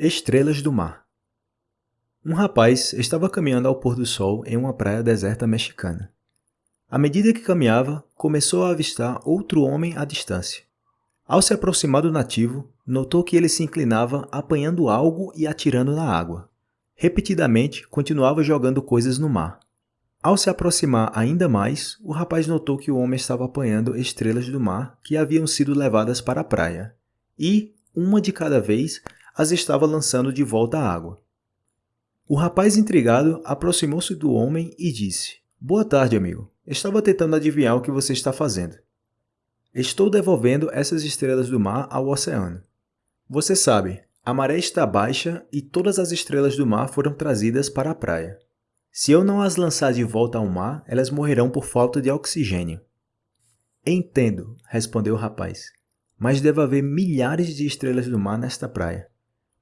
Estrelas do Mar Um rapaz estava caminhando ao pôr do sol em uma praia deserta mexicana. À medida que caminhava, começou a avistar outro homem à distância. Ao se aproximar do nativo, notou que ele se inclinava apanhando algo e atirando na água. Repetidamente, continuava jogando coisas no mar. Ao se aproximar ainda mais, o rapaz notou que o homem estava apanhando estrelas do mar que haviam sido levadas para a praia, e, uma de cada vez, as estava lançando de volta à água. O rapaz intrigado aproximou-se do homem e disse, Boa tarde, amigo. Estava tentando adivinhar o que você está fazendo. Estou devolvendo essas estrelas do mar ao oceano. Você sabe, a maré está baixa e todas as estrelas do mar foram trazidas para a praia. Se eu não as lançar de volta ao mar, elas morrerão por falta de oxigênio. Entendo, respondeu o rapaz, mas deve haver milhares de estrelas do mar nesta praia.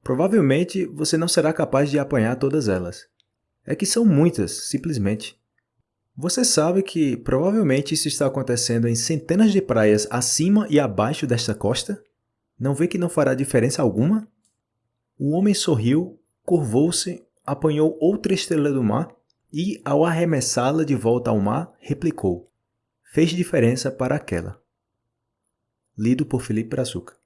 Provavelmente você não será capaz de apanhar todas elas. É que são muitas, simplesmente. Você sabe que provavelmente isso está acontecendo em centenas de praias acima e abaixo desta costa? Não vê que não fará diferença alguma? O homem sorriu, curvou-se, apanhou outra estrela do mar e, ao arremessá-la de volta ao mar, replicou. Fez diferença para aquela. Lido por Felipe Brazuca.